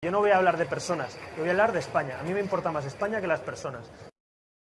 Yo no voy a hablar de personas, yo voy a hablar de España. A mí me importa más España que las personas.